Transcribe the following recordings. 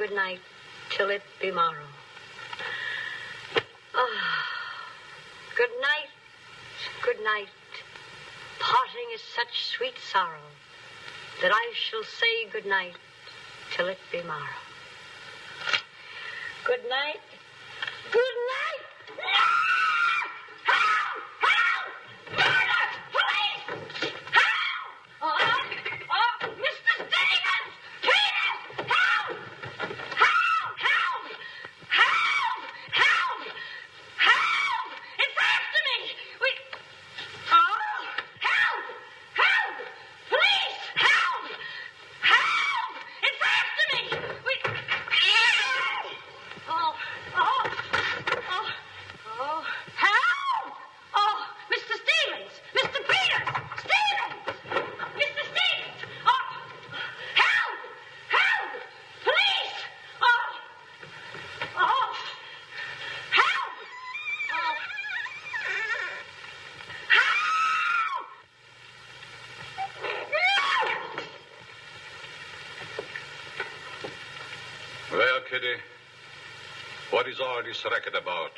good night till it be morrow. Ah, good night, good night. Parting is such sweet sorrow that I shall say good night till it be morrow. Good night. Good night. Oh, oh, Mr. Stevens! Peter! Help! Help! Help! Help! Help! Help! It's after me! We... Oh! Help! Help! Police! Help! Help! It's after me! We... Oh! Oh! Oh! Oh! Help! Oh! Mr. Stevens! Mr. Peter! Stevens! Mr. Stevens! Oh! Help! Help! Police! Oh! Oh! Help! Oh! Help! Well, Kitty, what is all this racket about?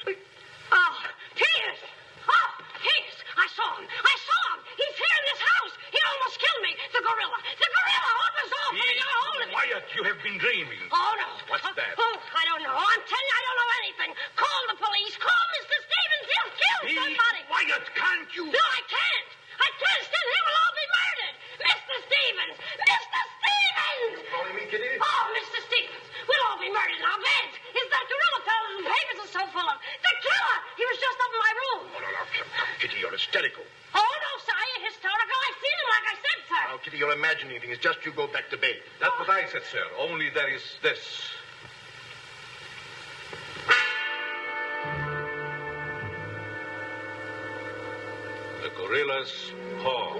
Gorilla's paw.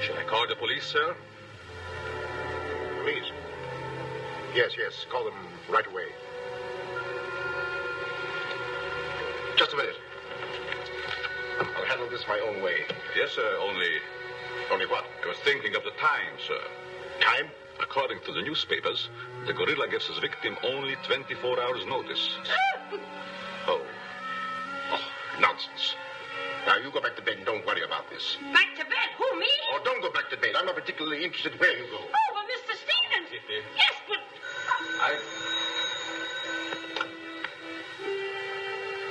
Shall I call the police, sir? Please. Yes, yes. Call them right away. Just a minute. I'll handle this my own way. Yes, sir. Only Only what? I was thinking of the time, sir. Time? According to the newspapers, the gorilla gives his victim only 24 hours' notice. Ah! Nonsense. Now, you go back to bed and don't worry about this. Back to bed. Who, me? Oh, don't go back to bed. I'm not particularly interested where you go. Oh, but Mr. Stevens. Yes, but... I.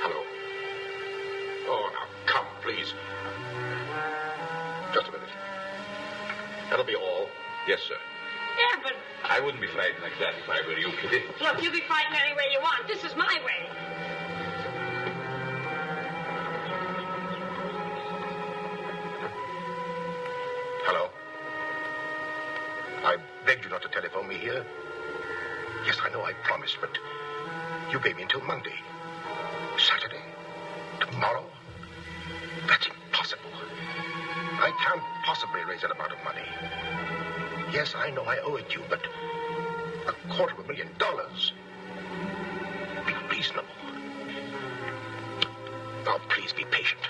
Hello. Oh, now, come, please. Just a minute. That'll be all. Yes, sir. Yeah, but... I wouldn't be frightened like that if I were you, Kitty. Look, you be fighting any way you want. This is my way. Begged you not to telephone me here. Yes, I know I promised, but you gave me until Monday. Saturday? Tomorrow? That's impossible. I can't possibly raise that amount of money. Yes, I know I owe it you, but a quarter of a million dollars. Be reasonable. Now, please be patient.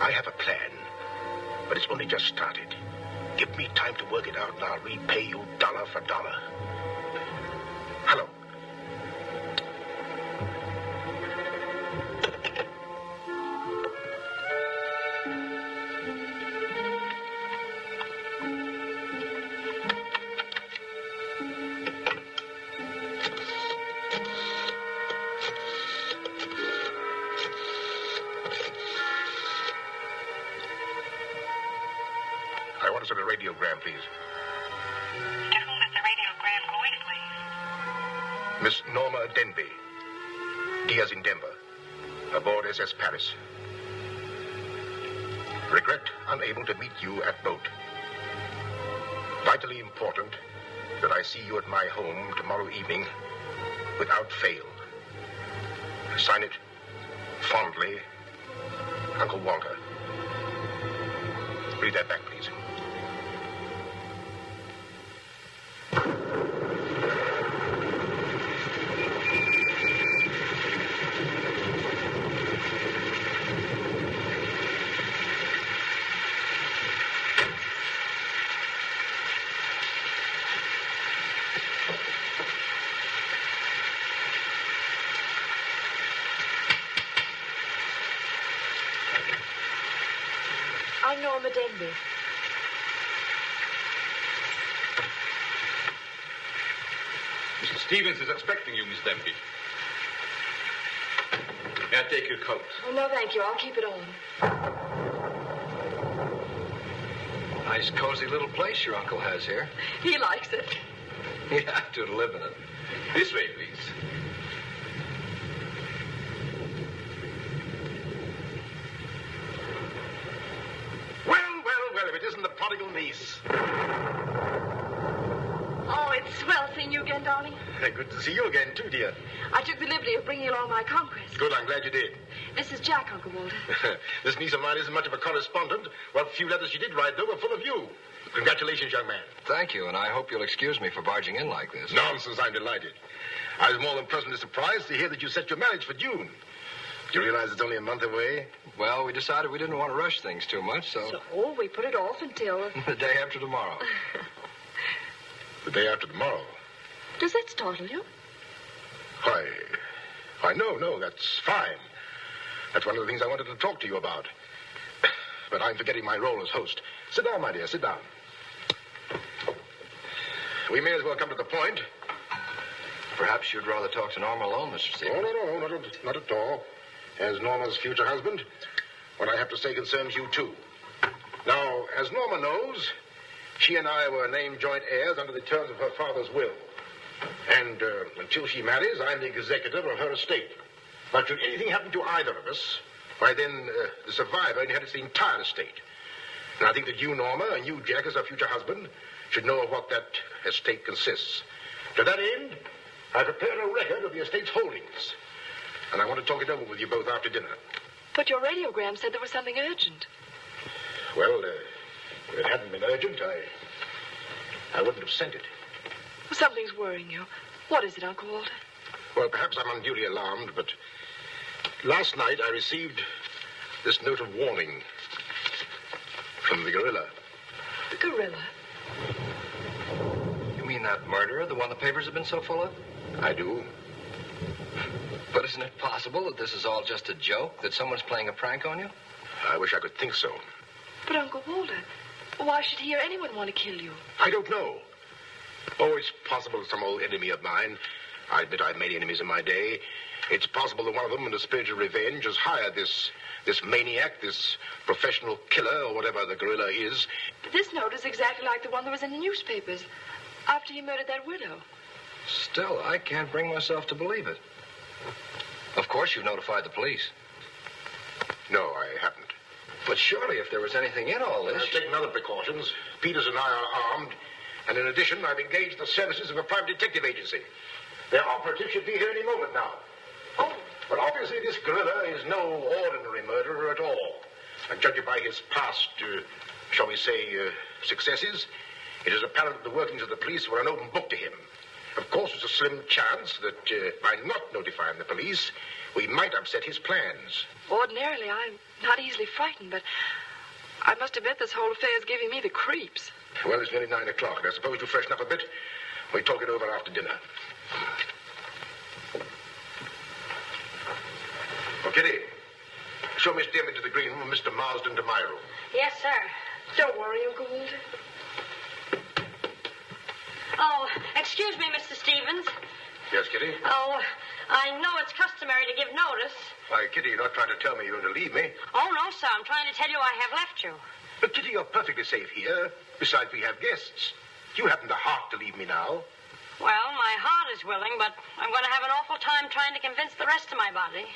I have a plan, but it's only just started. Give me time to work it out, and I'll repay you dollar for dollar. Hello. Send a radiogram, please. To whom is the radiogram going, please? Miss Norma Denby. Diaz in Denver. Aboard SS Paris. Regret unable to meet you at boat. Vitally important that I see you at my home tomorrow evening without fail. Sign it fondly, Uncle Walter. Read that back, please. I'm Norma Denby. Mr. Stevens is expecting you, Miss Denby. May I take your coat? Oh, no, thank you. I'll keep it on. Nice, cozy little place your uncle has here. He likes it. You have to to live in it. This way, please. Well, well, well, if it isn't the prodigal niece. Oh, it's swell seeing you again, darling. Good to see you again, too, dear. I took the liberty of bringing along my conquest. Good, I'm glad you did. This is Jack, Uncle Walter. this niece of mine isn't much of a correspondent. What few letters she did write, though, were full of you. Congratulations, young man. Thank you, and I hope you'll excuse me for barging in like this. Nonsense, I'm delighted. I was more than pleasantly surprised to hear that you set your marriage for June. Do you realize it's only a month away? Well, we decided we didn't want to rush things too much, so, So oh, we put it off until. the day after tomorrow. The day after tomorrow. Does that startle you? Why, why, no, no, that's fine. That's one of the things I wanted to talk to you about. But I'm forgetting my role as host. Sit down, my dear, sit down. We may as well come to the point. Perhaps you'd rather talk to Norma alone, Mr. No, Stevens. no, no, not at, not at all. As Norma's future husband, what I have to say concerns you, too. Now, as Norma knows, she and I were named joint heirs under the terms of her father's will. And uh, until she marries, I'm the executor of her estate. But should anything happen to either of us, why then uh, the survivor inherits the entire estate. And I think that you, Norma, and you, Jack, as her future husband, should know of what that estate consists. To that end, I prepared a record of the estate's holdings. And I want to talk it over with you both after dinner. But your radiogram said there was something urgent. Well, uh, if it hadn't been urgent, I. I wouldn't have sent it. Something's worrying you. What is it, Uncle Walter? Well, perhaps I'm unduly alarmed, but last night I received this note of warning from the gorilla. The gorilla. You mean that murderer, the one the papers have been so full of? I do. But isn't it possible that this is all just a joke, that someone's playing a prank on you? I wish I could think so. But, Uncle Walter, why should he or anyone want to kill you? I don't know. Oh, it's possible that some old enemy of mine. I admit I've made enemies in my day. It's possible that one of them, in a spirit of revenge, has hired this this maniac, this professional killer, or whatever the gorilla is. But this note is exactly like the one that was in the newspapers after he murdered that widow. Still, I can't bring myself to believe it. Of course, you've notified the police. No, I haven't. But surely, if there was anything in all this. I've taken other precautions. Peters and I are armed, and in addition, I've engaged the services of a private detective agency. Their operative should be here any moment now. Oh, But obviously, this gorilla is no ordinary murderer at all. And judging by his past, uh, shall we say, uh, successes, it is apparent that the workings of the police were an open book to him. Of course, it's a slim chance that uh, by not notifying the police, we might upset his plans. ordinarily I'm not easily frightened, but I must admit this whole affair is giving me the creeps. Well, it's nearly nine o'clock, I suppose you freshen up a bit, we talk it over after dinner. Oh, Kitty, show Miss Dearman to the green room and Mr. Marsden to my room. Yes, sir. Don't worry, Uncle Walter. Oh, excuse me, Mr. Stevens. Yes, Kitty? Oh, I know it's customary to give notice. Why, Kitty, you're not trying to tell me you're going to leave me. Oh, no, sir. I'm trying to tell you I have left you. But, Kitty, you're perfectly safe here. Besides, we have guests. You haven't the heart to leave me now. Well, my heart is willing, but I'm going to have an awful time trying to convince the rest of my body.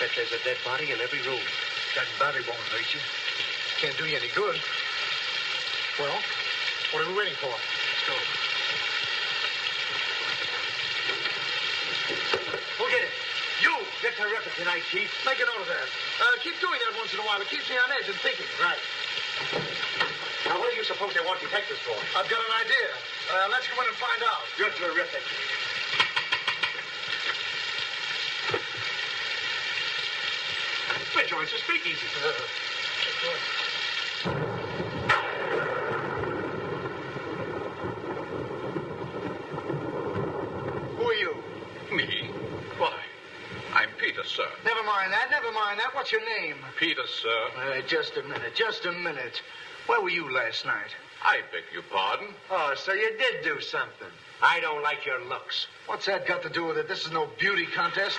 bet there's a dead in every. That body won't hurt you. Can't do you any good. Well, what are we waiting for? Let's go. Who'll get it? You! Get terrific tonight, Chief. Make a note of that. Uh, keep doing that once in a while. It keeps me on edge and thinking. Right. Now, what do you suppose they want detectives for? I've got an idea. Uh, let's go in and find out. You're terrific. Hey, Joyce, speak easy. Who are you? Me? Why? I'm Peter, sir. Never mind that. Never mind that. What's your name? Peter, sir. Uh, just a minute. Just a minute. Where were you last night? I beg your pardon. Oh, so you did do something. I don't like your looks. What's that got to do with it? This is no beauty contest.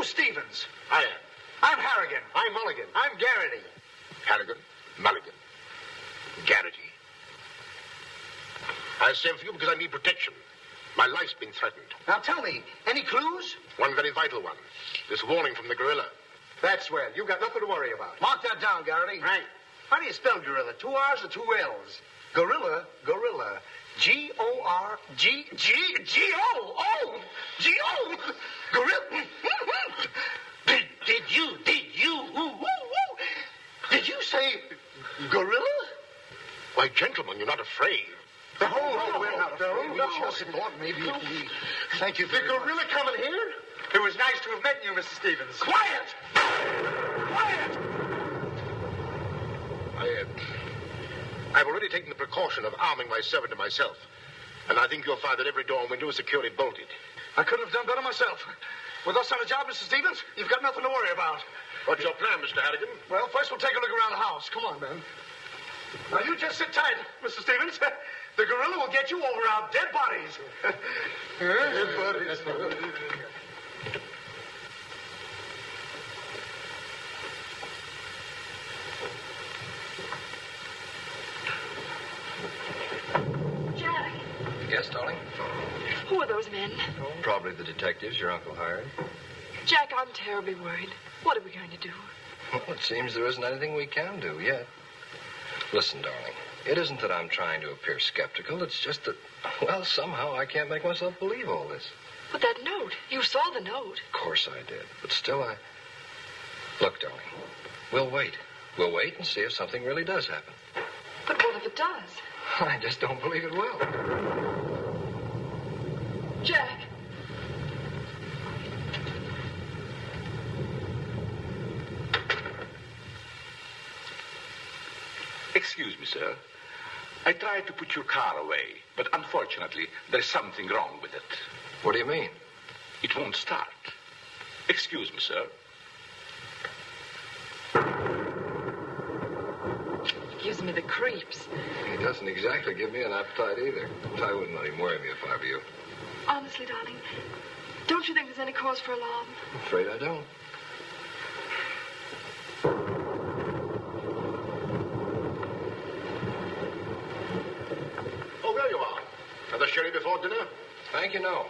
Who's Stevens? I am. I'm Harrigan. I'm Mulligan. I'm Garrity. Harrigan, Mulligan, Garrity. I sent for you because I need protection. My life's been threatened. Now tell me, any clues? One very vital one. This warning from the gorilla. That's swell. You've got nothing to worry about. Mark that down, Garrity. Right. How do you spell gorilla? Two R's or two L's? Gorilla, gorilla. G O R G G G O O G O gorilla. Did, did you did you ooh, ooh, ooh. did you say gorilla? Why, gentlemen, you're not afraid. The whole no, we're not no, afraid. no. Just thought maybe we... Thank you. The gorilla coming here? It was nice to have met you, Mr. Stevens. Quiet! Quiet! I, uh, I've already taken the precaution of arming my servant and myself. And I think you'll find that every door and window is securely bolted. I couldn't have done better myself. With us on the job, Mr. Stevens, you've got nothing to worry about. What's your plan, Mr. Harrigan? Well, first we'll take a look around the house. Come on, man. Now, you just sit tight, Mr. Stevens. The gorilla will get you over our dead bodies. Dead bodies. Jack, Yes, darling? who are those men? Probably the detectives your uncle hired. Jack, I'm terribly worried. What are we going to do? Well, it seems there isn't anything we can do yet. Listen, darling, it isn't that I'm trying to appear skeptical. It's just that, well, somehow I can't make myself believe all this. But that note, you saw the note. Of course I did. But still, I. Look, darling, we'll wait. We'll wait and see if something really does happen. But what if it does? I just don't believe it will. Jack, Excuse me, sir. I tried to put your car away, but unfortunately, there's something wrong with it. What do you mean? It won't start. Excuse me, sir. gives me the creeps. He doesn't exactly give me an appetite either. I wouldn't let him worry me if I were you. Honestly, darling, don't you think there's any cause for alarm? I'm afraid I don't. Oh, there you are. Another before dinner? Thank you, no.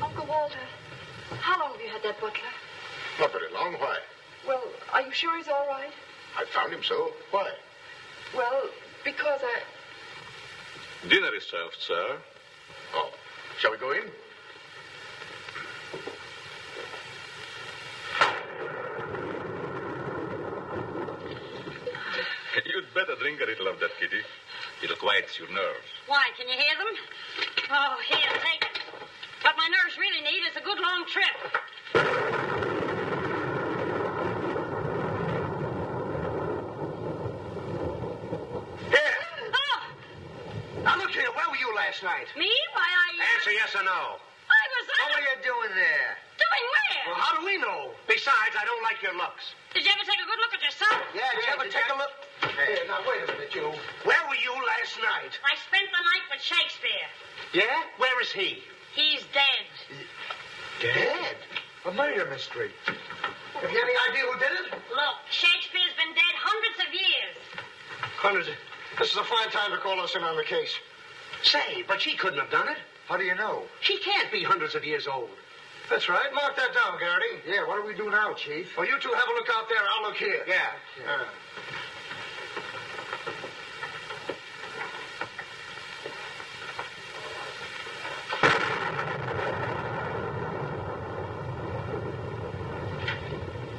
Uncle Walter, how long have you had that butler? Not very long. Why? Well, are you sure he's all right? I found him so. Why? Well, because Served, sir. Oh, shall we go in? You'd better drink a little of that, Kitty. It'll quiet your nerves. Why, can you hear them? Oh, here, take it. What my nerves really need is a good long trip. Here. Oh, Now, look here. Where were you last night? me? Why, I... Answer yes or no. know. Besides, I don't like your looks. Did you ever take a good look at yourself? Yeah, did you ever take a look? Hey, now wait a minute, you. Where were you last night? I spent the night with Shakespeare. Yeah? Where is he? He's dead. Dead? A murder mystery. Have you any idea who did it? Look, Shakespeare's been dead hundreds of years. Hundreds. Of... This is a fine time to call us in on the case. Say, but she couldn't have done it. How do you know? She can't be hundreds of years old. That's right. Mark that down, Garrity. Yeah, what do we do now, Chief? Well, you two have a look out there. I'll look here. Yeah. Uh,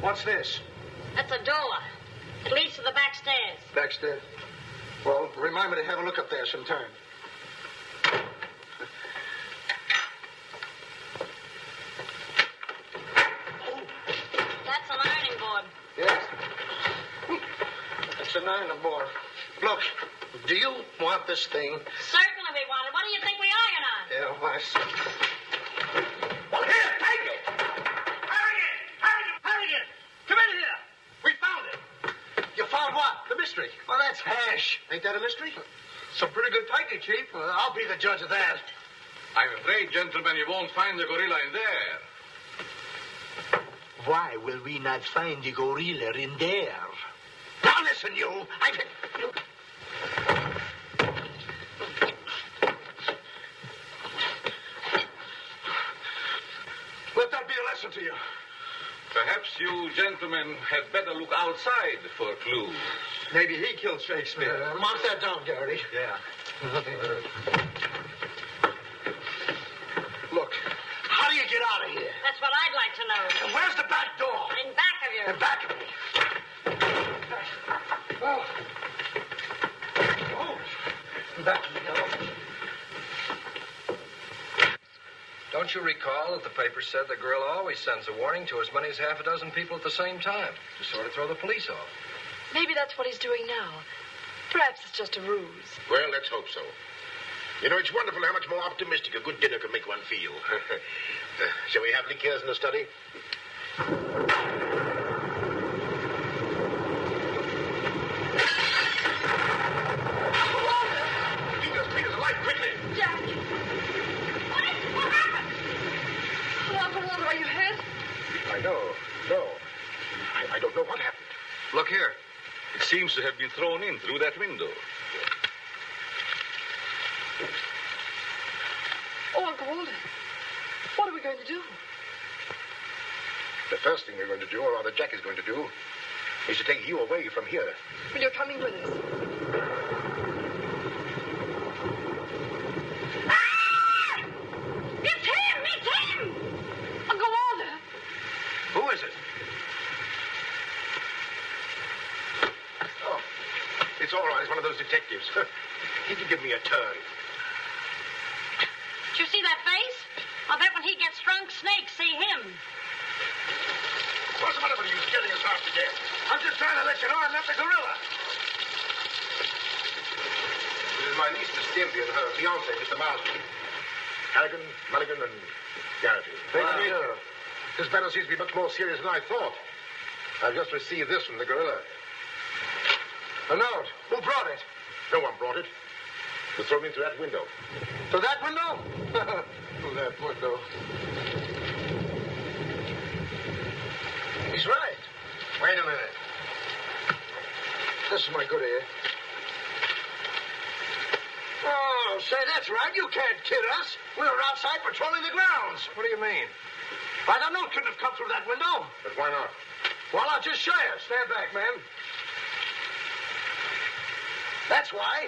What's this? That's a door. It leads to the back stairs. Backstairs. Well, remind me to have a look up there sometime. That's an ironing board. Yes. That's an iron board. Look, do you want this thing? Certainly we want it. What do you think we iron on? Yeah, well, I see. Well, here, take it! Harrigan! Harrigan! Harrigan! Come in here! We found it! You found what? The mystery. Well, that's hash. Ain't that a mystery? Some pretty good piping, Chief. Well, I'll be the judge of that. I'm afraid, gentlemen, you won't find the gorilla in there. Why will we not find the gorilla in there? Now listen, you. I. Let that be a lesson to you. Perhaps you gentlemen had better look outside for clues. Maybe he killed Shakespeare. Uh, mark that down, Garrity. Yeah. Look, how do you get out of here? That's what I'd like to know. And where's the back door? In back of you. In back of me. Oh. Oh. Back of me. Oh. Don't you recall that the paper said the girl always sends a warning to as many as half a dozen people at the same time to sort of throw the police off? Maybe that's what he's doing now. Perhaps it's just a ruse. Well, let's hope so. You know, it's wonderful how much more optimistic a good dinner can make one feel. Uh, shall we have liqueurs in the study? Peters, Peters, light quickly! Jack! What is What happened? Oh, Uncle Walter, are you hurt? I know. No. I, I don't know what happened. Look here. It seems to have been thrown in through that window. Oh, Uncle Walter. What are we going to do? The first thing we're going to do, or rather Jack is going to do, is to take you away from here. Well, you're coming with us. It's him! It's him! Uncle Walter! Who is it? Oh, it's all right. It's one of those detectives. he can give me a turn. Did you see that face? I bet when he gets drunk, snakes see him. What's the matter with you getting us out again? I'm just trying to let you know I'm not the gorilla. This is my niece, Miss Stimpy, and her fiancé, Mr. Marsden. Harrigan, Mulligan, and Garrity. Thank you. This matter seems to be much more serious than I thought. I've just received this from the gorilla. A note. Who brought it? No one brought it. It was thrown in through that window. To that window? Through that window. He's right. Wait a minute. This is my good ear. Oh, say, that's right. You can't kid us. We were outside patrolling the grounds. What do you mean? Why, the note couldn't have come through that window. But why not? Well, I'll just show you. Stand back, man. That's why.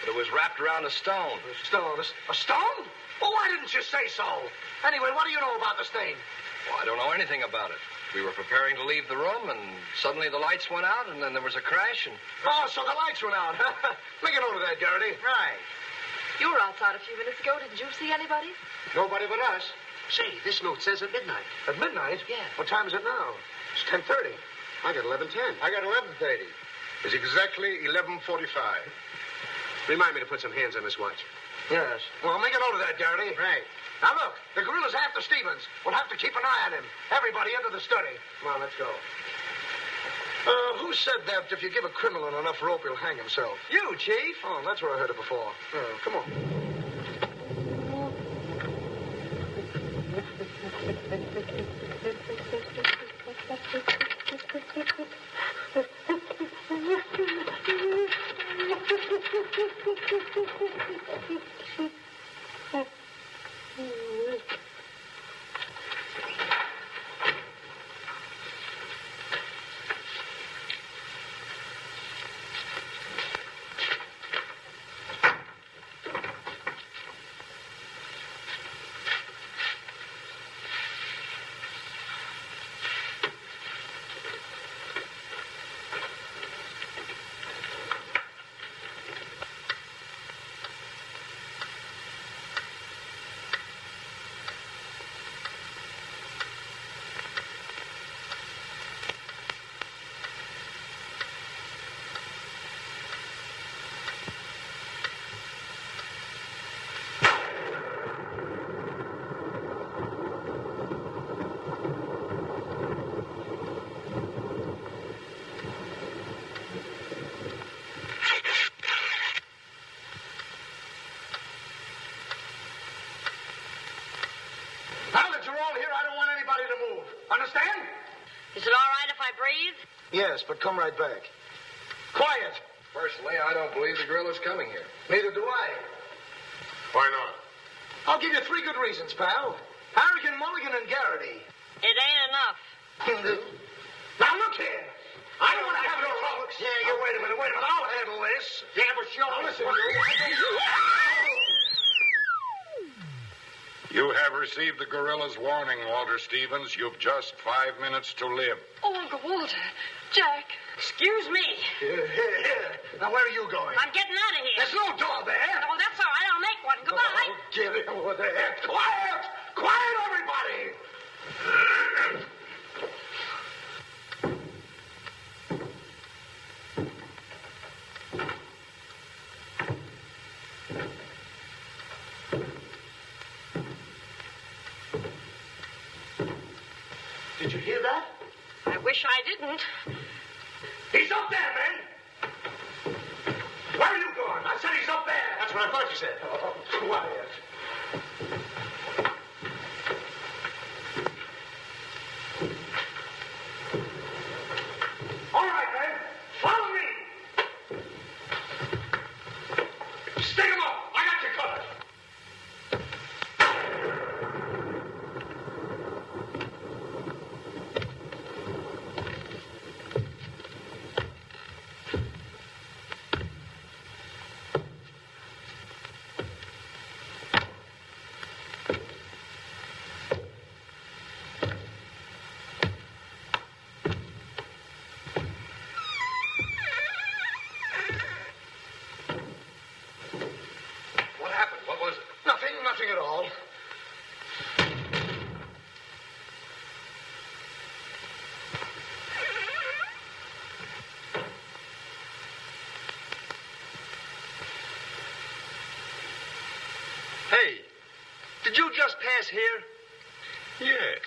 But it was wrapped around a stone. A stone. A, a stone? Well, why didn't you say so? Anyway, what do you know about this thing? Well, I don't know anything about it. We were preparing to leave the room, and suddenly the lights went out, and then there was a crash, and Oh, so the lights went out. Make a note of that, Garrity. Right. You were outside a few minutes ago. Didn't you see anybody? Nobody but us. Say, this note says at midnight. At midnight? Yeah. What time is it now? It's 10.30. I got 11.10. I got 11.30. It's exactly 11.45. Remind me to put some hands on this watch. Yes. Well, make a note of that, Garrity. Right. Now look, the gorilla's after Stevens. We'll have to keep an eye on him. Everybody into the study. Come on, let's go. Uh, who said that if you give a criminal enough rope, he'll hang himself? You, Chief. Oh, that's where I heard it before. Oh, come on. Now that you're all here, I don't want anybody to move. Understand? Is it all right if I breathe? Yes, but come right back. Quiet. Personally, I don't believe the gorilla's coming here. Neither do I. Why not? I'll give you three good reasons, pal. Harrigan, Mulligan, and Garrity. It ain't enough. now look here. I don't want to have no trouble. Yeah, you wait a minute, wait a minute. I'll handle this. Yeah, but sure. Now listen, you. You have received the gorilla's warning, Walter Stevens. You've just five minutes to live. Oh, Uncle Walter. Jack. Excuse me. Here, here, here. Now, where are you going? I'm getting out of here. There's no door there. Oh, that's all right. I'll make one. Goodbye. Oh, get it over there. Quiet! Quiet, everybody! Did you hear that? I wish I didn't. He's up there, man! Where are you going? I said he's up there. That's what I thought you said. Oh, quiet. All right, man. Follow me. Stick him up. I got you covered. What happened? What was it? Nothing, nothing at all. Hey, did you just pass here? Yes.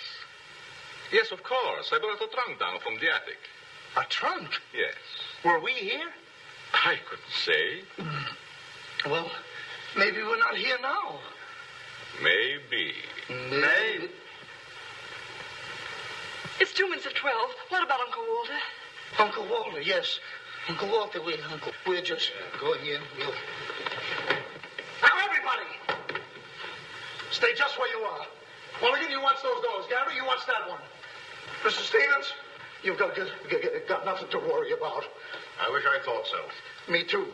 Yes, of course. I brought a trunk down from the attic. A trunk? Yes. Were we here? I couldn't say. Hmm. Well, maybe we're not here now. Maybe. Maybe. It's two minutes of twelve. What about Uncle Walter? Uncle Walter, yes. Uncle Walter, we, Uncle, we're just going in. We'll... Now, everybody, stay just where you are. Mulligan, you watch those doors. Garrity, you watch that one. Mr. Stevens, you've got, got, got, got nothing to worry about. I wish I thought so. Me too.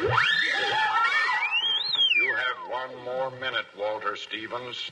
You have one more minute, Walter Stevens.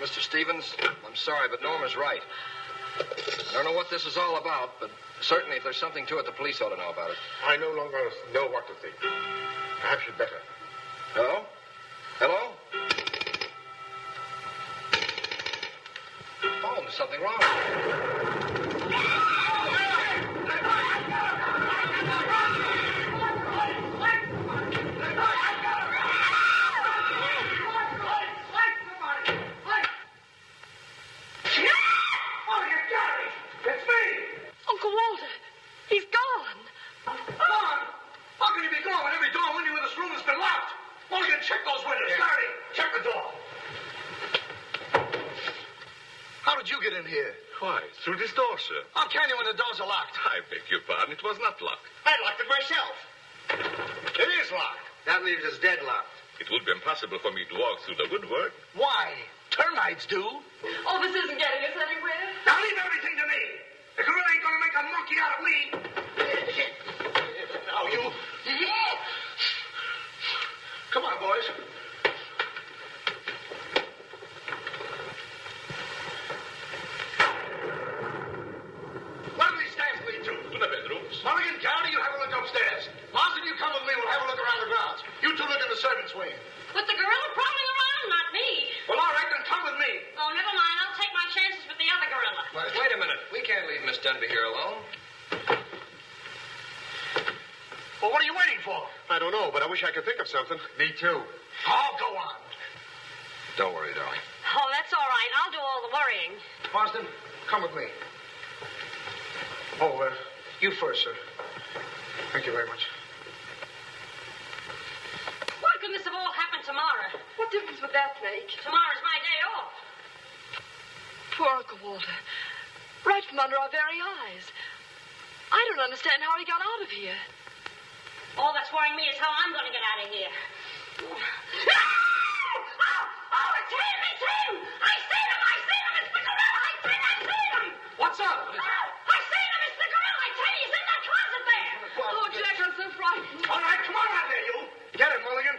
Mr. Stevens, I'm sorry, but Norma's right. I don't know what this is all about, but certainly if there's something to it, the police ought to know about it. I no longer know what to think. Perhaps you'd better. Was not locked. I locked it myself. It is locked. That leaves us deadlocked. It would be impossible for me to walk through the woodwork. Why? Termites do. Oh, this isn't getting us anywhere. Now leave everything to me. The gorilla ain't gonna make a monkey out of me. Now you. Come on, boys. Where do these stairs lead to? To the bedrooms. Mulligan, Garrity, you have a look upstairs. Marsden, you come with me. We'll have a look around the grounds. You two look in the servants' wing. With the gorilla prowling around, not me. Well, all right, then come with me. Oh, never mind. I'll take my chances with the other gorilla. Wait a minute. We can't leave Miss Denby here alone. Well, what are you waiting for? I don't know, but I wish I could think of something. Me too. Oh, go on. Don't worry, darling. Oh, that's all right. I'll do all the worrying. Marsden, come with me. Oh, uh, you first, sir. Thank you very much. Why couldn't this have all happened tomorrow? What difference would that make? Tomorrow's my day off. Poor Uncle Walter. Right from under our very eyes. I don't understand how he got out of here. All that's worrying me is how I'm going to get out of here. Oh, oh, it's him! It's him! I seen What's up? Oh, I seen him! It's the gorilla! I tell you, he's in that closet there! Oh, Jack, I'm so frightened. All right, come on out there, you. Get him, Mulligan.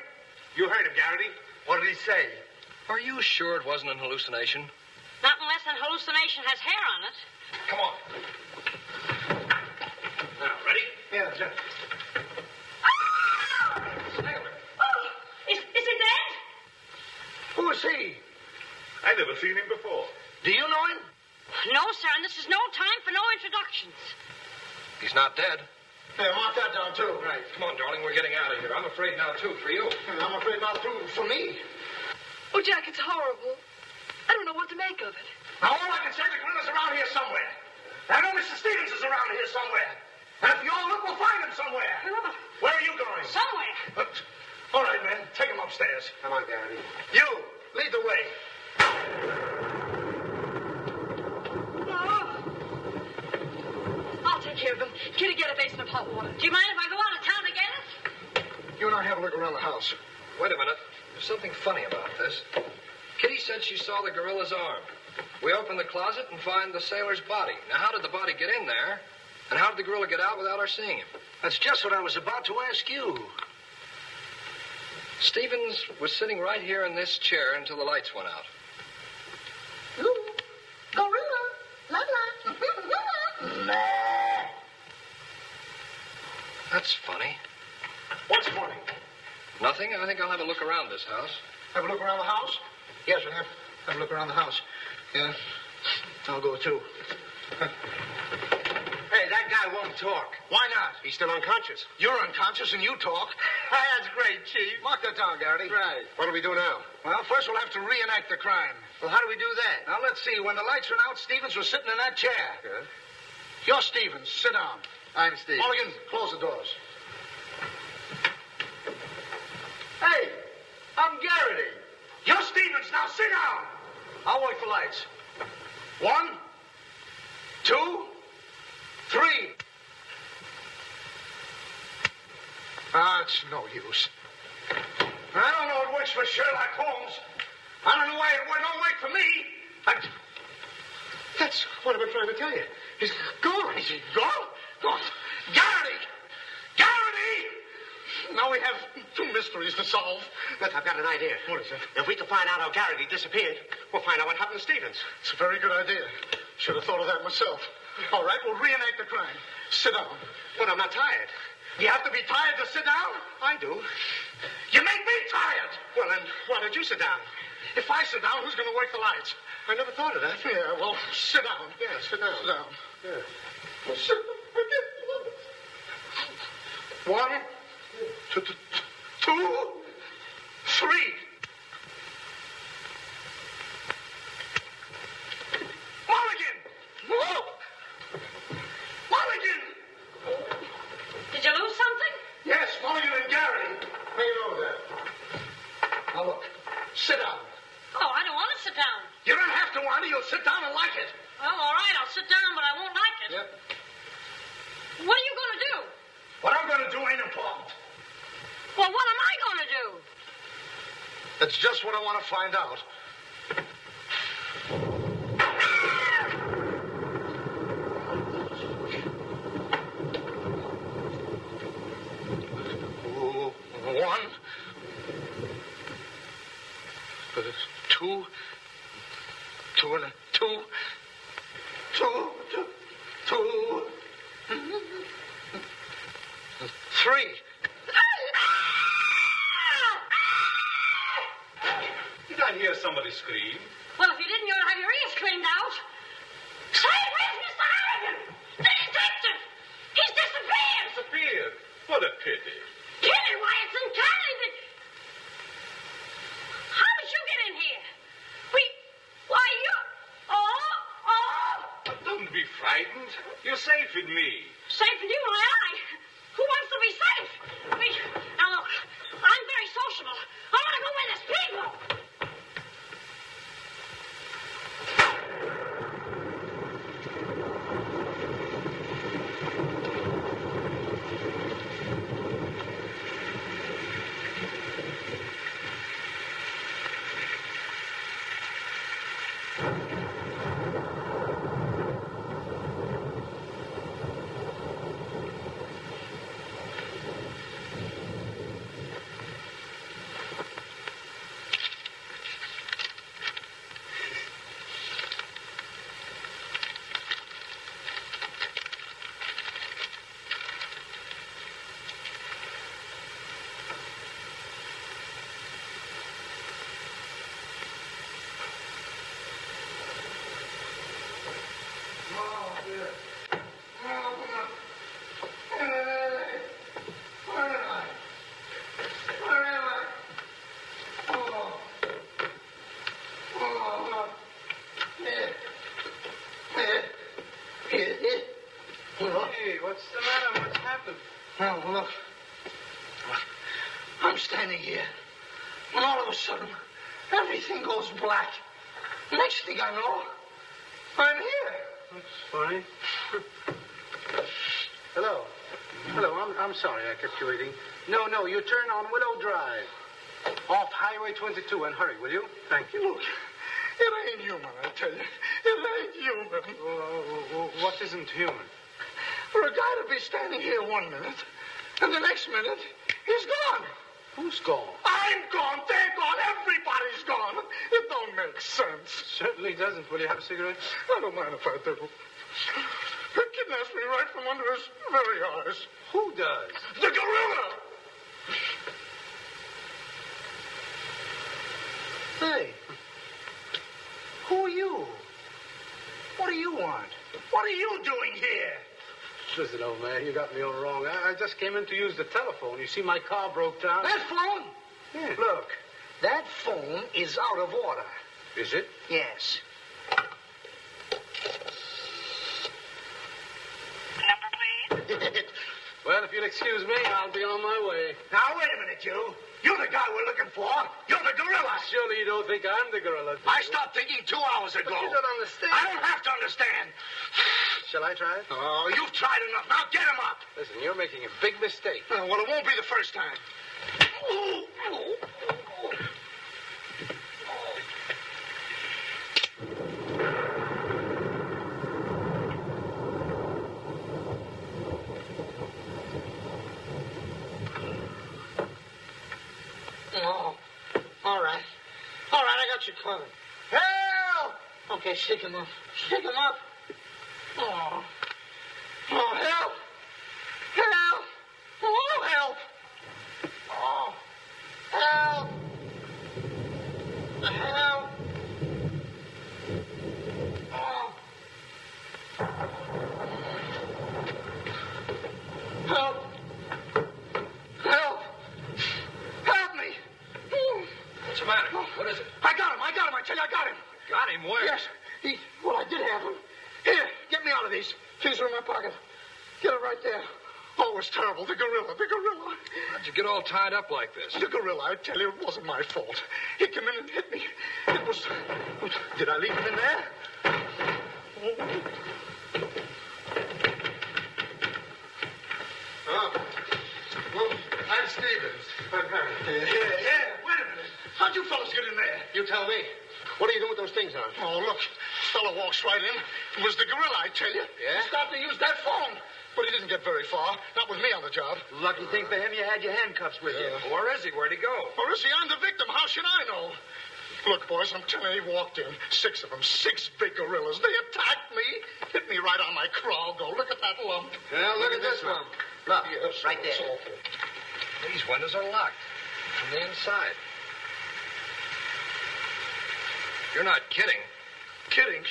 You heard him, Garrity. What did he say? Are you sure it wasn't an hallucination? Not unless an hallucination has hair on it. Come on. Now, ready? Yeah, sir. Oh! oh, is, is dead? Who is he? I never seen him before. Do you know him? No, sir, and this is no time for no introductions. He's not dead. Yeah, mark that down, too. Right. Come on, darling, we're getting out of here. I'm afraid now, too, for you. I'm afraid not too for me. Oh, Jack, it's horrible. I don't know what to make of it. Now, all I can say, the gorilla's around here somewhere. I know Mr. Stevens is around here somewhere. And if you all look, we'll find him somewhere. Where are you going? Somewhere. Uh, all right, men. Take him upstairs. Come on, Garrity. You, lead the way. I'll take care of him. Kitty, get a basin of hot water. Do you mind if I go out of town to get it? You and I have a look around the house. Wait a minute. There's something funny about this. Kitty said she saw the gorilla's arm. We open the closet and find the sailor's body. Now, how did the body get in there? And how did the gorilla get out without our seeing him? That's just what I was about to ask you. Stevens was sitting right here in this chair until the lights went out. Ooh, Gorilla. La la. That's funny. What's funny? Nothing. I think I'll have a look around this house. Have a look around the house? Yes, we'll have, have a look around the house. Yeah. I'll go too. Hey, that guy won't talk. Why not? He's still unconscious. You're unconscious and you talk. That's great, Chief. Mark that down, Garrity. Right. What do we do now? Well, first we'll have to reenact the crime. Well, how do we do that? Now, let's see. When the lights went out, Stevens was sitting in that chair. Yeah. You're Stevens. Sit down. I'm Steve. Mulligan, close the doors. Hey, I'm Garrity. You're Stevens. Now sit down. I'll wait for lights. One, two, three. Ah, it's no use. I don't know it works for Sherlock Holmes. I don't know why it don't work for me. I... That's what I've been trying to tell you. He's gone. Is he gone? Garrity! Garrity! now we have two mysteries to solve. Look, I've got an idea. What is it? If we can find out how Garrity disappeared, we'll find out what happened to Stevens. It's a very good idea. Should have thought of that myself. All right, we'll reenact the crime. Sit down. But I'm not tired. You have to be tired to sit down? I do. You make me tired. Well, then, why don't you sit down? If I sit down, who's going to work the lights? I never thought of that. Yeah, well, sit down. Yeah, sit down. Sit down. Yeah. Well, sit One, two, three. Mulligan! Whoa! Mulligan! Did you lose something? Yes, Mulligan and Gary. You know that? Now look, sit down. Oh, I don't want to sit down. You don't have to, Wanda. You'll sit down and like it. Well, all right, I'll sit down, but I won't like it. Yep. What are you going to do? What I'm going to do ain't important. Well, what am I going to do? That's just what I want to find out. What's the matter? What's happened? Now, look. I'm standing here. And all of a sudden, everything goes black. Next thing I know, I'm here. That's funny. Hello. Hello, I'm, I'm sorry I kept you waiting. No, no, you turn on Willow Drive. Off Highway 22 and hurry, will you? Thank you. Look, it ain't human, I tell you. It ain't human. Oh, what isn't human? For a guy to be standing here one minute, and the next minute, he's gone. Who's gone? I'm gone. They're gone. Everybody's gone. It don't make sense. Certainly doesn't. Will you have a cigarette? I don't mind if I do. He kidnaps me right from under his very eyes. Who does? The gorilla! Hey. Who are you? What do you want? What are you doing here? Listen, old man, you got me all wrong. I, I just came in to use the telephone. You see, my car broke down. That phone? Yeah. Look, that phone is out of order. Is it? Yes. Number, please. Well, if you'll excuse me, I'll be on my way. Now, wait a minute, you. You're the guy we're looking for. You're the gorilla. Surely you don't think I'm the gorilla. do I you? stopped thinking two hours ago. But you don't understand. I don't have to understand. Shall I try it? Oh, you've tried enough. Now get him up. Listen, you're making a big mistake. Well, it won't be the first time. All right. All right, I got you covered. Help! Okay, shake him up. Shake him up. Oh. Oh, help! What is it? I got him! I got him! I tell you, I got him! Got him where? Yes, he. Well, I did have him. Here, get me out of these. Keys are in my pocket. Get it right there. Oh, it was terrible. The gorilla, the gorilla. How'd you get all tied up like this? The gorilla, I tell you, it wasn't my fault. He came in and hit me. It was. Did I leave him in there? Oh. Well, I'm Stevens. I'm Harry. How'd you fellas get in there? You tell me. What are you doing with those things on? Oh, look. Fella walks right in. It was the gorilla, I tell you. Yeah? He started to use that phone. But he didn't get very far. Not with me on the job. Lucky thing for him, you had your handcuffs with you. Where is he? Where'd he go? Or is he? I'm the victim. How should I know? Look, boys, I'm telling you, he walked in. Six of them. Six big gorillas. They attacked me. Hit me right on my crawl. Go, look at that lump. Now, look at this one. Look, Yes, right there. These windows are locked from the inside. You're not kidding. Kidding?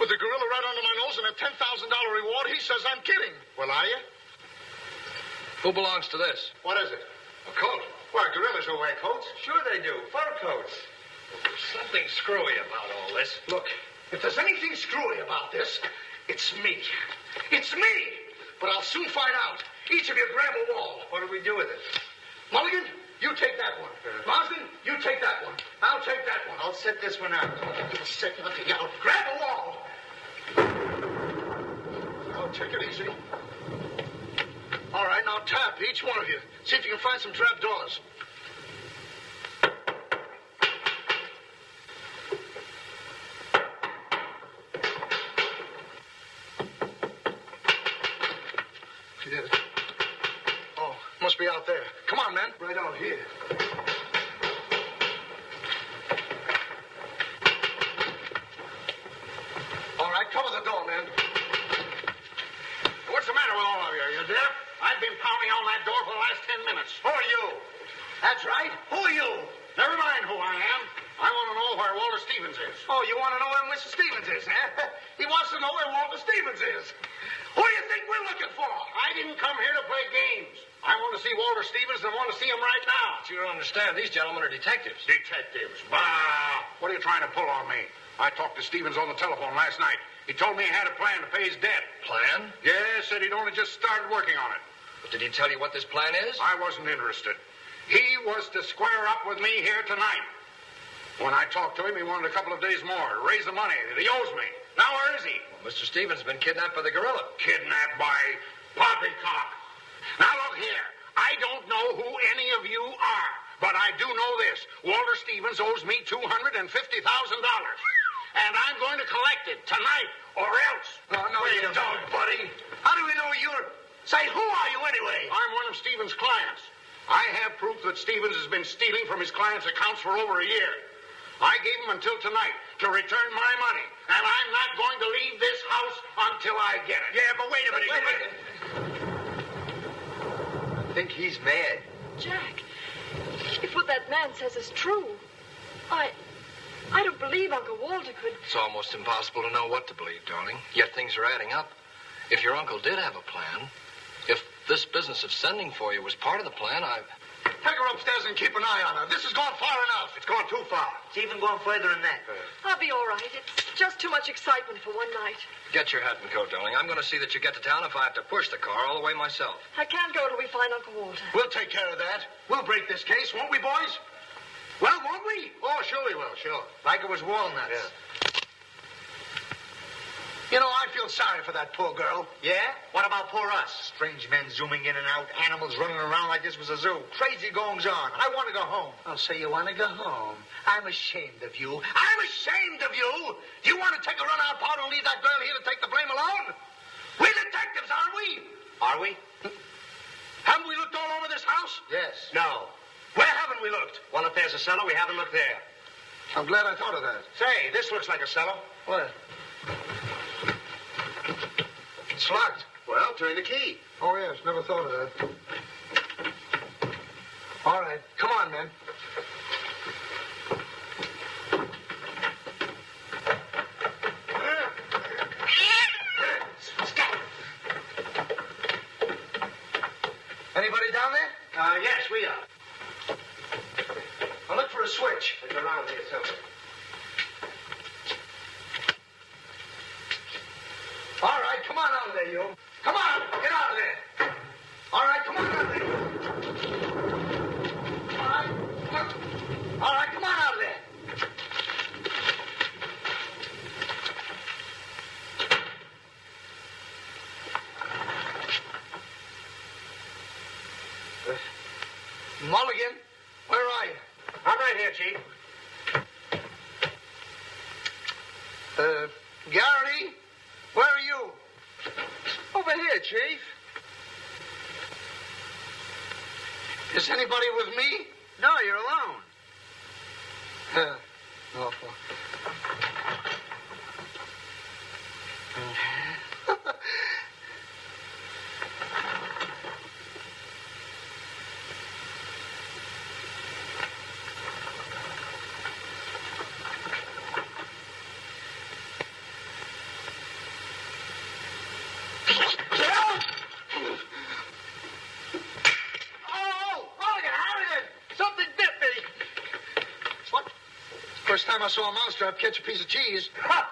With the gorilla right under my nose and a $10,000 reward, he says I'm kidding. Well, are you? Who belongs to this? What is it? A coat. Why, gorillas don't wear coats. Sure they do. Fur coats. There's Something screwy about all this. Look, if there's anything screwy about this, it's me. It's me! But I'll soon find out. Each of you grab a wall. What do we do with it? Mulligan, you take that one. Marsden, you take that one. I'll take that one. I'll set this one out. Give a second yell. Grab a wall. I'll take it easy. All right, now tap, each one of you. See if you can find some trap doors. She did it. Oh, must be out there. Come on, man. Right out here. All right, cover the door, man. What's the matter with all of you? You deaf? I've been pounding on that door for the last ten minutes. Who are you? That's right. Who are you? Never mind who I am. I want to know where Walter Stevens is. Oh, you want to know where Mr. Stevens is, huh? he wants to know where Walter Stevens is. Who do you think we're looking for? I didn't come here to play games. I want to see Walter Stevens and I want to see him right now. But you don't understand. These gentlemen are detectives. Detectives. Bah! What are you trying to pull on me? I talked to Stevens on the telephone last night. He told me he had a plan to pay his debt. Plan? Yes, said he'd only just started working on it. But did he tell you what this plan is? I wasn't interested. He was to square up with me here tonight. When I talked to him, he wanted a couple of days more to raise the money that he owes me. Now where is he? Well, Mr. Stevens has been kidnapped by the gorilla. Kidnapped by poppycock. Now look here. I don't know who any of you are, but I do know this. Walter Stevens owes me $250,000. And I'm going to collect it tonight or else. No, no, Wait you a don't, buddy. How do we know you're... Say, who are you anyway? I'm one of Stevens' clients. I have proof that Stevens has been stealing from his clients' accounts for over a year. I gave him until tonight to return my money, and I'm not going to leave this house until I get it. Yeah, but wait a minute. Wait a minute. I think he's mad. Jack, if what that man says is true, I. I don't believe Uncle Walter could. It's almost impossible to know what to believe, darling. Yet things are adding up. If your uncle did have a plan, if this business of sending for you was part of the plan, I. Take her upstairs and keep an eye on her. This has gone far enough. It's gone too far. It's even gone further than that. Uh, I'll be all right. It's just too much excitement for one night. Get your hat and coat, darling. I'm going to see that you get to town if I have to push the car all the way myself. I can't go till we find Uncle Walter. We'll take care of that. We'll break this case, won't we, boys? Well, won't we? Oh, sure we will, sure. Like it was walnuts. Yeah. You know, I feel sorry for that poor girl. Yeah? What about poor us? Strange men zooming in and out, animals running around like this was a zoo. Crazy goings on. I want to go home. I'll say you want to go home. I'm ashamed of you. I'm ashamed of you. You want to take a run out part and leave that girl here to take the blame alone? We're detectives, aren't we? Are we? Haven't we looked all over this house? Yes. No. Where haven't we looked? Well, if there's a cellar, we haven't looked there. I'm glad I thought of that. Say, this looks like a cellar. What? It's locked. Well, turn the key. Oh, yes. Never thought of that. All right. Come on, men. Anybody down there? Uh, yes, we are a switch. It's around here somewhere. All right, come on out of there, you. Come on, get out of there. All right, come on out of there. All right, come on out of there. Mulligan. Uh, Garrity, where are you? Over here, Chief. Is anybody with me? No, you're alone. Uh, awful. time I saw a mousetrap catch a piece of cheese.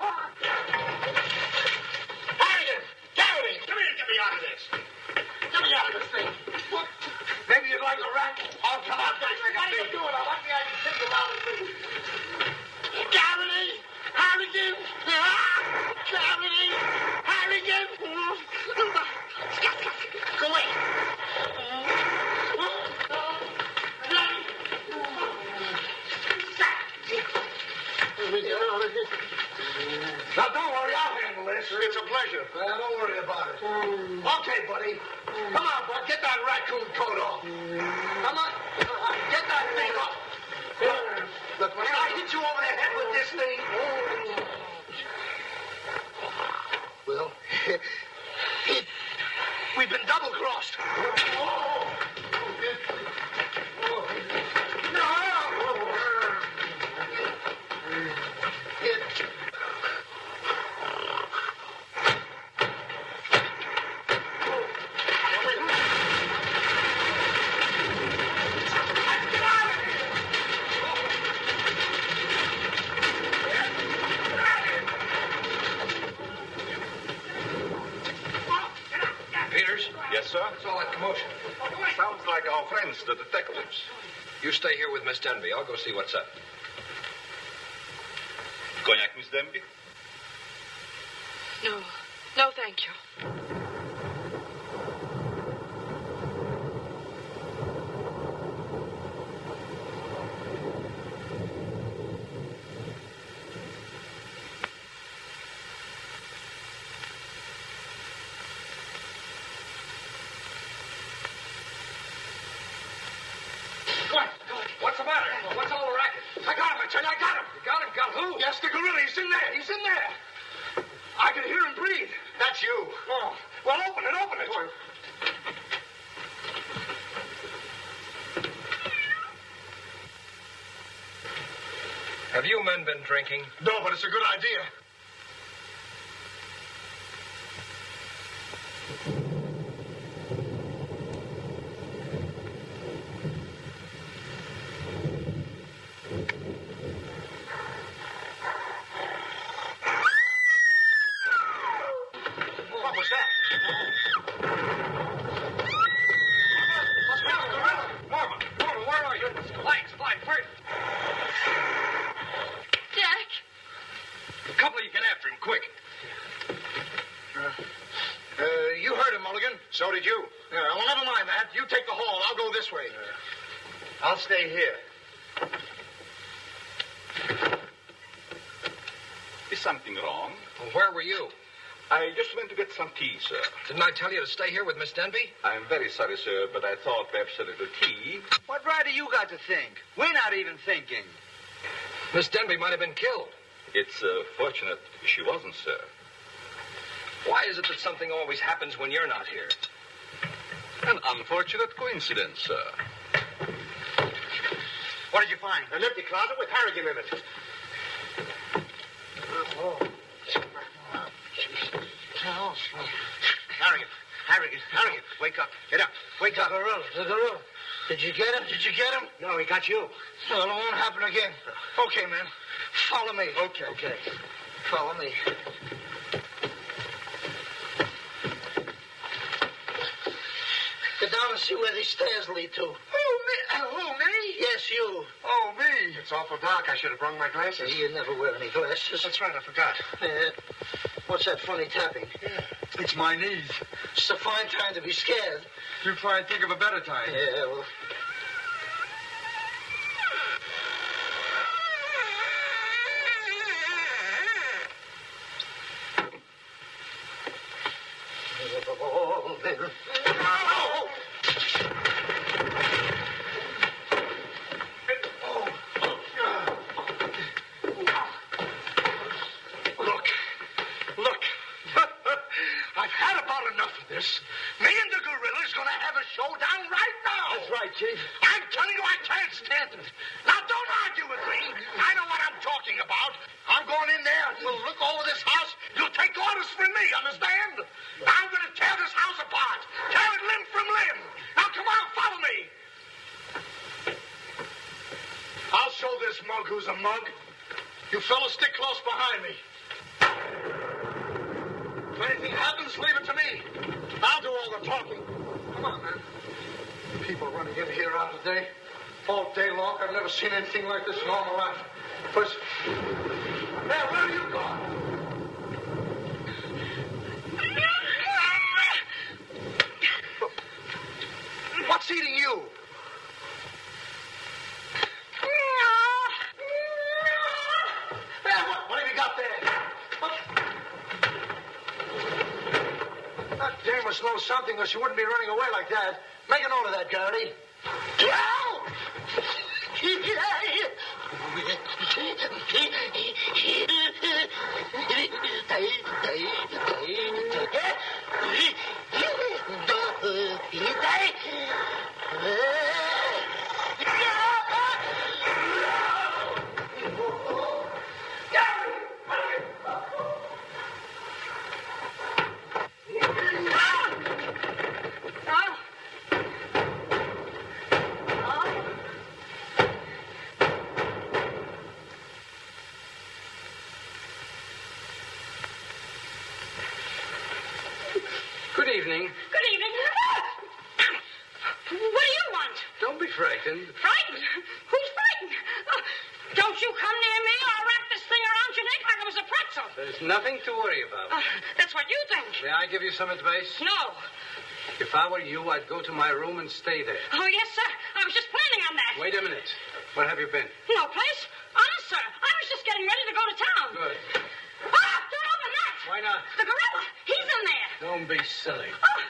No. No, thank you. been drinking? No, but it's a good idea. tell you to stay here with Miss Denby? I'm very sorry, sir, but I thought perhaps a little tea. What right have you got to think? We're not even thinking. Miss Denby might have been killed. It's uh, fortunate she wasn't, sir. Why is it that something always happens when you're not here? An unfortunate coincidence, sir. What did you find? An empty closet with Harrigan in it. Harrigan, Harrigan, Harrigan, wake up. Get up. Wake up. The gorilla, the gorilla. Did you get him? Did you get him? No, he got you. Well, it won't happen again. Okay, man. Follow me. Okay. Okay. Follow me. Get down and see where these stairs lead to. Who, me? Uh, who, me? Yes, you. Oh, me. It's awful dark. I should have brought my glasses. You never wear any glasses. That's right, I forgot. Yeah. What's that funny tapping? It's my knees. It's a fine time to be scared. You try and think of a better time. Yeah, well. Look, look. I've had about enough of this. Me and the gorilla's gonna have a showdown right now. That's right, Chief. I'm telling you, I can't stand it. Now, don't argue with me. I know what I'm talking about. I'm going in there. We'll look over this house. You'll take orders from me, understand? I'm gonna tear this house apart. Tear it limb from limb. Now, come on, follow me. I'll show this mug who's a mug. You fellas stick close behind me. If anything happens, leave it to me. I'll do all the talking. Come on, man. People running in here all day. All day long. I've never seen anything like this in all my life. First. Hey, where are you going? What's eating you? Hey, what, what have you got there? What? That dame must know something or she wouldn't be running away like that. Make a note of that, Garrity. Good evening. Good evening. What do you want? Don't be frightened. Frightened? Who's frightened? Uh, don't you come near me or I'll wrap this thing around your neck like it was a pretzel. There's nothing to worry about. Uh, that's what you think. Some advice? No. If I were you, I'd go to my room and stay there. Oh, yes, sir. I was just planning on that. Wait a minute. Where have you been? No place. Honest, sir. I was just getting ready to go to town. Good. Ah, don't open that. Why not? The gorilla. He's in there. Don't be silly. Ah.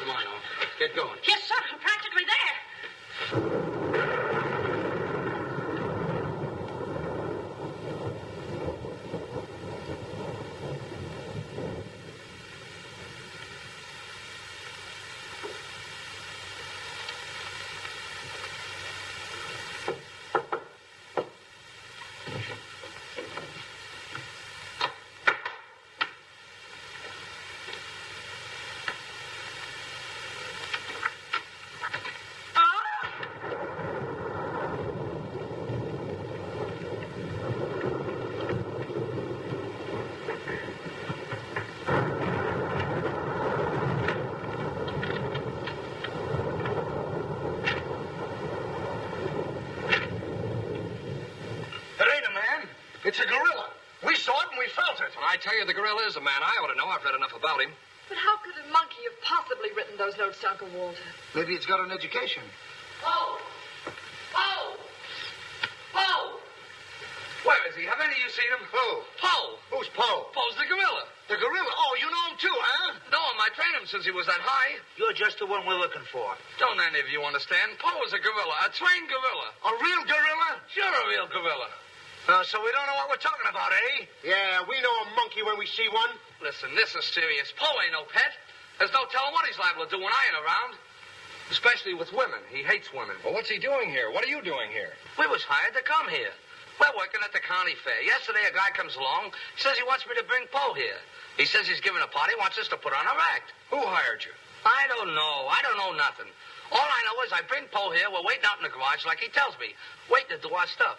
Come on, Owen. Get going. Yes, sir. I'm practically there. It ain't a man. It's a gorilla. We saw it and we felt it. When I tell you the gorilla is a man, I ought to know. I've read enough about him. But how could a monkey have possibly written those notes to Uncle Walter? Maybe it's got an education. Oh. Oh. Oh. Where is he? Have any of you seen him? Who? Poe. Who's Poe? Poe's the gorilla. The gorilla? Oh, you know him too, huh? No, I trained him since he was that high. You're just the one we're looking for. Don't any of you understand? Poe is a gorilla, a trained gorilla. A real gorilla? Sure, a real gorilla. Uh, so we don't know what we're talking about, eh? Yeah, we know a monkey when we see one. Listen, this is serious. Poe ain't no pet. There's no telling what he's liable to do when I ain't around. Especially with women. He hates women. Well, what's he doing here? What are you doing here? We was hired to come here. We're working at the county fair. Yesterday, a guy comes along, says he wants me to bring Poe here. He says he's giving a party, wants us to put on a act. Who hired you? I don't know. I don't know nothing. All I know is I bring Poe here. We're waiting out in the garage like he tells me, waiting to do our stuff.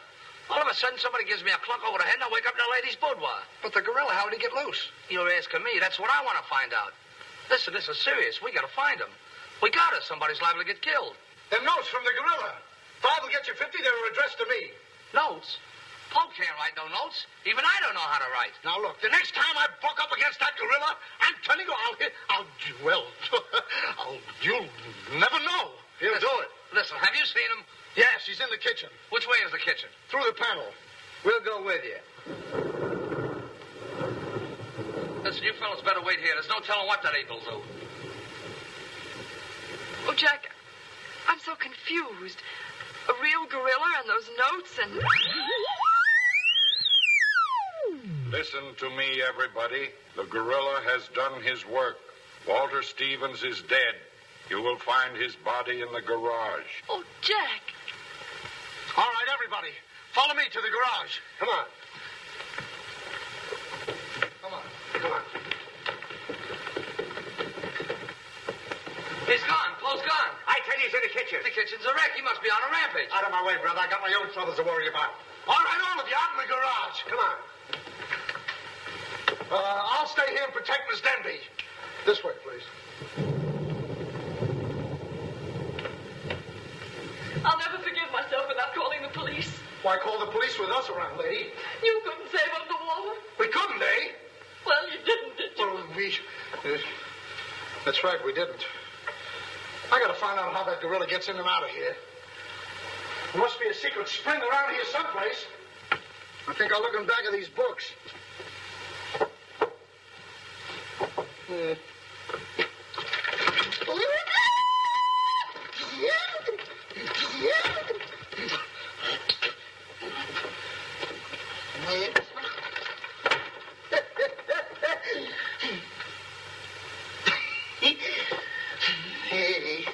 All of a sudden, somebody gives me a clunk over the head, and I wake up in a lady's boudoir. But the gorilla, how did he get loose? You're asking me. That's what I want to find out. Listen, this is serious. We got to find him. We got to. Somebody's liable to get killed. Them notes from the gorilla. Five will get you 50. They were addressed to me. Notes? Poe can't write no notes. Even I don't know how to write. Now, look, the next time I buck up against that gorilla, I'm telling you, I'll hit, I'll, well, I'll, you'll never know. He'll listen, do it. Listen, have you seen him? Yes, he's in the kitchen. Which way is the kitchen? Through the panel. We'll go with you. Listen, you fellas better wait here. There's no telling what that ape will do. Oh, Jack, I'm so confused. A real gorilla and those notes and. Listen to me, everybody. The gorilla has done his work. Walter Stevens is dead. You will find his body in the garage. Oh, Jack. All right, everybody. Follow me to the garage. Come on. Come on. Come on. He's gone. Poe's gone. I tell you, he's in the kitchen. The kitchen's a wreck. He must be on a rampage. Out of my way, brother. I got my own troubles to worry about. All right, all of you, out in the garage. Come on. Uh, I'll stay here and protect Miss Denby. This way, please. I'll never forgive myself without calling the police. Why call the police with us around, lady? You couldn't save up the water. We couldn't, eh? Well, you didn't, did you? Well, we. Uh, that's right, we didn't. I gotta find out how that gorilla gets in and out of here. There must be a secret spring around here someplace. I think I'll look in back of these books. Uh, Hey.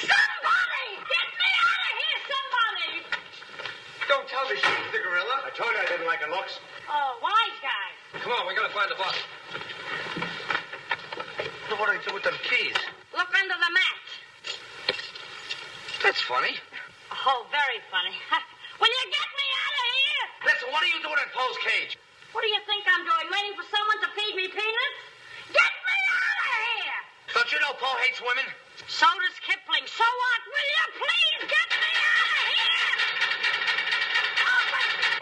Somebody! Get me out of here, somebody! Don't tell me she's the gorilla. I told you I didn't like her looks. Oh, wise guy. Come on, we gotta find the body. What do I do with them keys? Look under the mat. That's funny. Oh, very funny. Will you get me out of here? Listen, what are you doing in Poe's cage? What do you think I'm doing? Waiting for someone to feed me peanuts? Get me out of here! Don't you know Poe hates women? So does Kipling. So what? Will you please get me out of here? Oh,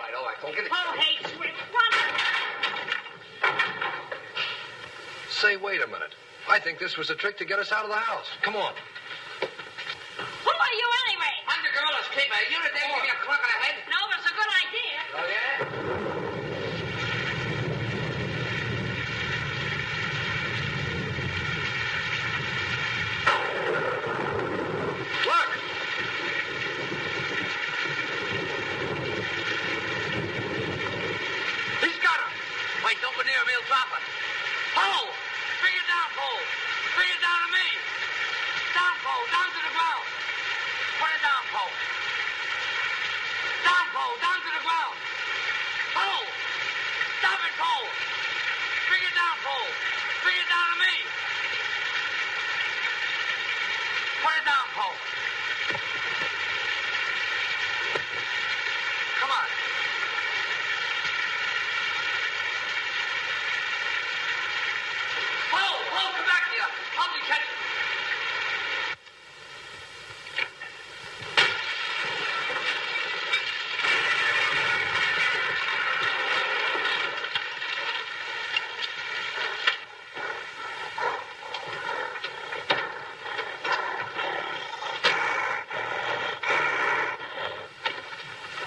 Right, all right, don't get it. Poe hates women. What? Say, wait a minute. I think this was a trick to get us out of the house. Come on. Who are you anyway? I'm the gorilla's keeper. You the day give me a clunk on the head? No, but it's a good idea. Oh, yeah? Look! He's got him. Wait, don't go near him. He'll drop it. Poe! Bring it down, Poe. Bring it down to me. Down, Poe. Down to the ground. Put it down, Poe. Down, Poe. Down to the ground. Poe! How'd you catch it?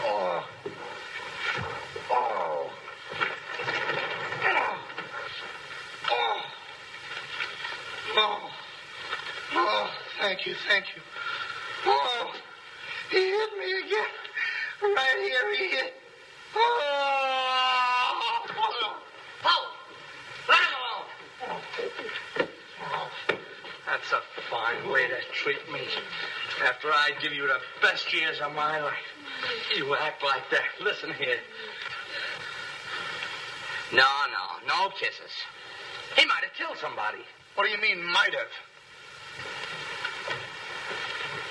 Oh. Oh. Oh. Oh. Oh, thank you, thank you. Oh, he hit me again. Right here, he hit. Oh. Poe! Let him alone! That's a fine way to treat me. After I give you the best years of my life, you act like that. Listen here. No, no, no kisses. He might have killed somebody. What do you mean, might have?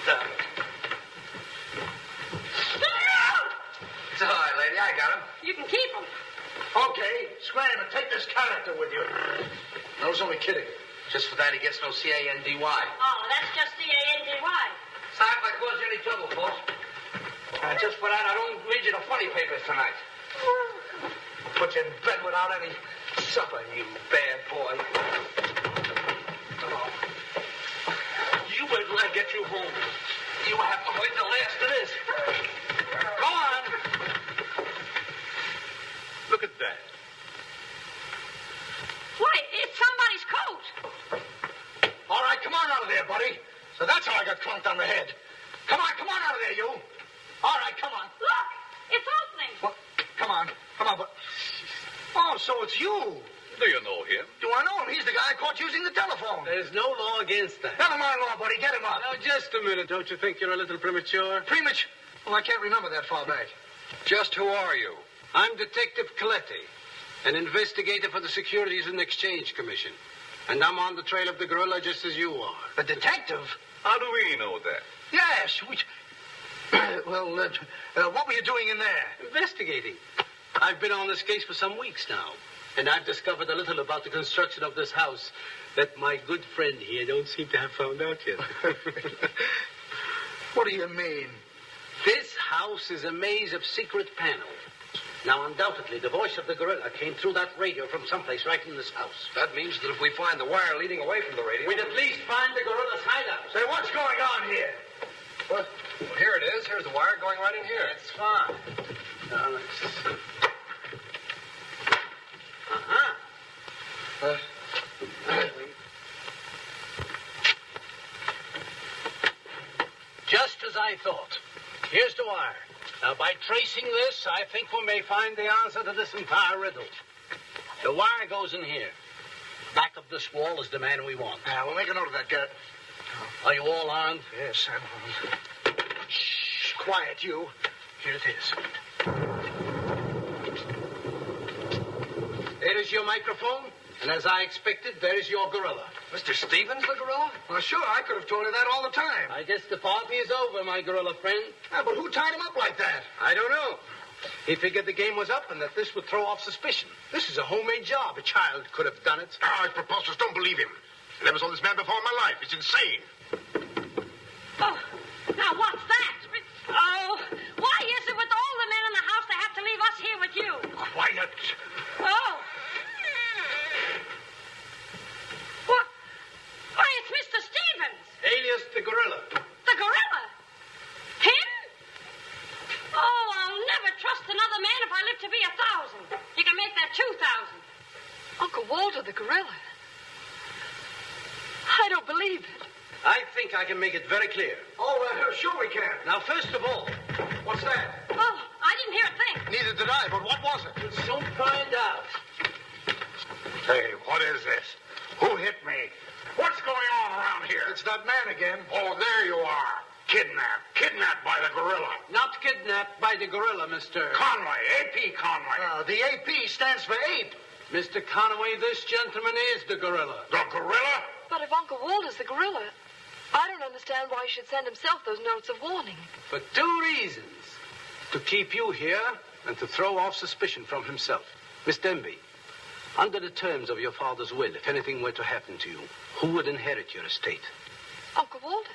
It. It's all right, lady. I got him. You can keep him. Okay, scram and take this character with you. I was only kidding. Just for that, he gets no C-A-N-D-Y. Oh, that's just C-A-N-D-Y. Sorry if I caused you any trouble, folks. Uh, just for that, I don't read you the funny papers tonight. I'll put you in bed without any supper, you bad boy. Oh. You wait till I get you home. You have to wait the last of this. Go on. Look at that. Why, it's somebody's coat. All right, come on out of there, buddy. So that's how I got clunked on the head. Come on, come on out of there, you. All right, come on. Look, it's opening. Well, come on, come on, but. Oh, so it's you. Do you know him? Do I know him? He's the guy I caught using the telephone. There's no law against that. Never mind law, buddy. Get him up. Now, just a minute. Don't you think you're a little premature? Premature. Well, I can't remember that far back. Just who are you? I'm Detective Coletti, an investigator for the Securities and Exchange Commission. And I'm on the trail of the gorilla just as you are. The detective? How do we know that? Yes. We... well, uh, uh, what were you doing in there? Investigating. I've been on this case for some weeks now, and I've discovered a little about the construction of this house that my good friend here don't seem to have found out yet. what do you mean? This house is a maze of secret panels. Now, undoubtedly, the voice of the gorilla came through that radio from someplace right in this house. That means that if we find the wire leading away from the radio. We'd at least find the gorilla's hideout. Say, what's going on here? What? Well, here it is. Here's the wire going right in here. That's fine. Now, let's see. Uh-huh. Just as I thought. Here's the wire. Now, by tracing this, I think we may find the answer to this entire riddle. The wire goes in here. Back of this wall is the man we want. Yeah, we'll make a note of that, Garrity. Are you all armed? Yes, I'm armed. Shh, quiet, you. Here it is. There is your microphone, and as I expected, there is your gorilla. Mr. Stevens, the gorilla? Well, sure, I could have told you that all the time. I guess the party is over, my gorilla friend. Yeah, but who tied him up like that? I don't know. He figured the game was up and that this would throw off suspicion. This is a homemade job. A child could have done it. Ah, it's preposterous. Don't believe him. I never saw this man before in my life. It's insane. Oh, now what's that? Oh, why is it with all the men in the house they have to leave us here with you? Quiet. Oh. What? Why, it's Mr. Stevens, Alias the gorilla. the gorilla. Him? Oh, I'll never trust another man if I live to be a thousand. You can make that two thousand. Uncle Walter, the gorilla. I don't believe it. I think I can make it very clear. Oh, uh, sure we can. Now, first of all, What's that? Oh, I didn't hear a thing. Neither did I, but what was it? we'll soon find out. Hey, what is this? Who hit me? What's going on around here? It's that man again. Oh, there you are. Kidnapped. Kidnapped by the gorilla. Not kidnapped by the gorilla, Mr. Conway. A.P. Conway. Uh, the AP stands for ape. Mr. Conway, this gentleman is the gorilla. the gorilla? But if Uncle Walter's the gorilla, I don't understand why he should send himself those notes of warning. For two reasons. To keep you here and to throw off suspicion from himself. Miss Denby, Under the terms of your father's will, if anything were to happen to you, who would inherit your estate? Uncle Walter.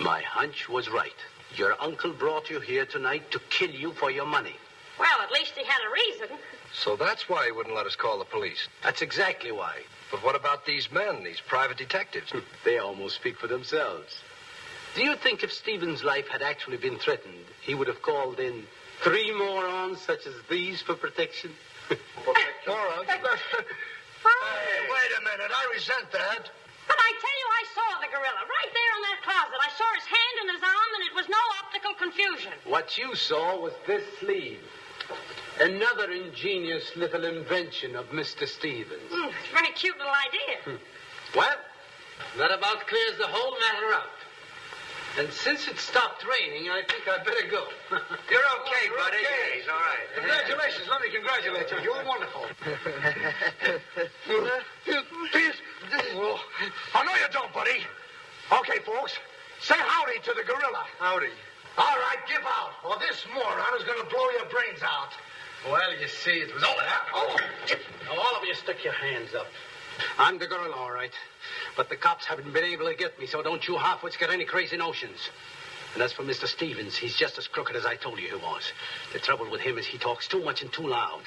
My hunch was right. Your uncle brought you here tonight to kill you for your money. Well, at least he had a reason. So that's why he wouldn't let us call the police. That's exactly why. But what about these men, these private detectives? They almost speak for themselves. Do you think if Stephen's life had actually been threatened, he would have called in three morons such as these for protection? Morons? hey, wait a minute. I resent that. But I tell you, I saw the gorilla right there in that closet. I saw his hand and his arm, and it was no optical confusion. What you saw was this sleeve. Another ingenious little invention of Mr. Stevens. Mm, very cute little idea. Well, that about clears the whole matter up. And since it stopped raining, I think I'd better go. You're okay, buddy. okay. He's all right. Congratulations. Let me congratulate you. You're wonderful. Please. Oh, oh, no, you don't, buddy. Okay, folks. Say howdy to the gorilla. Howdy. All right, give out, or this moron is going to blow your brains out. Well, you see, it was all that. Oh, Now, all of you stick your hands up. I'm the girl, all right. But the cops haven't been able to get me, so don't you halfwits get any crazy notions. And as for Mr. Stevens, he's just as crooked as I told you he was. The trouble with him is he talks too much and too loud.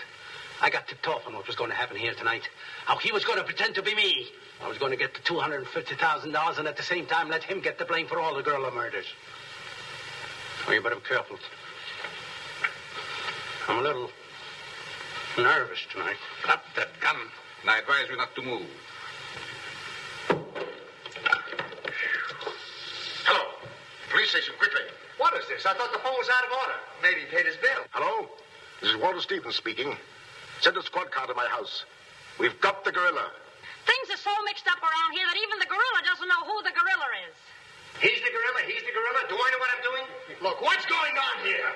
I got tipped off on what was going to happen here tonight. How he was going to pretend to be me. I was going to get the $250,000 and at the same time let him get the blame for all the gorilla murders. Well, you better be careful. I'm a little nervous tonight. Drop that gun, and I advise you not to move. Hello. Police station, quickly. What is this? I thought the phone was out of order. Maybe he paid his bill. Hello? This is Walter Stevens speaking. Send a squad car to my house. We've got the gorilla. Things are so mixed up around here that even the gorilla doesn't know who the gorilla is. He's the gorilla. He's the gorilla. Do I know what I'm doing? look, what's going on here?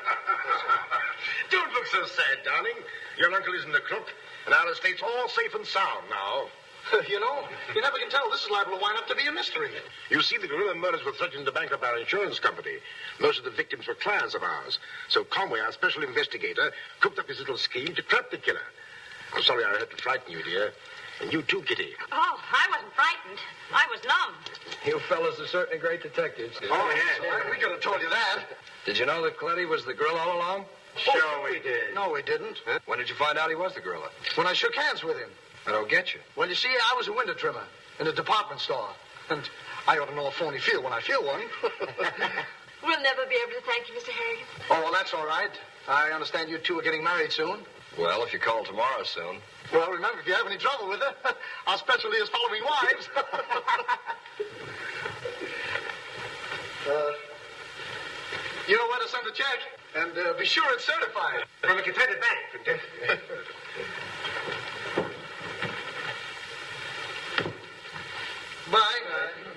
Don't look so sad, darling. Your uncle isn't a crook, and our estate's all safe and sound now. Uh, you know, you never can tell. This is liable to wind up to be a mystery. You see, the gorilla murders were threatening to bankrupt our insurance company. Most of the victims were clients of ours. So Conway, our special investigator, cooked up his little scheme to trap the killer. I'm sorry I had to frighten you, dear. And you too, Kitty. Oh, I wasn't frightened. I was numb. You fellas are certainly great detectives. Oh, yeah. We could have told you that. Did you know that Coletti was the gorilla all along? Sure we did. No, we didn't. When did you find out he was the gorilla? When I shook hands with him. I don't get you. Well, you see, I was a window trimmer in a department store. And I ought to know a phony feel when I feel one. We'll never be able to thank you, Mr. Harrigan. oh, well, that's all right. I understand you two are getting married soon. Well, if you call tomorrow soon. Well, remember, if you have any trouble with her, our specialty is following wives. uh, you know where to send the check, and uh, be sure it's certified. From a Confederate bank. Bye. Bye.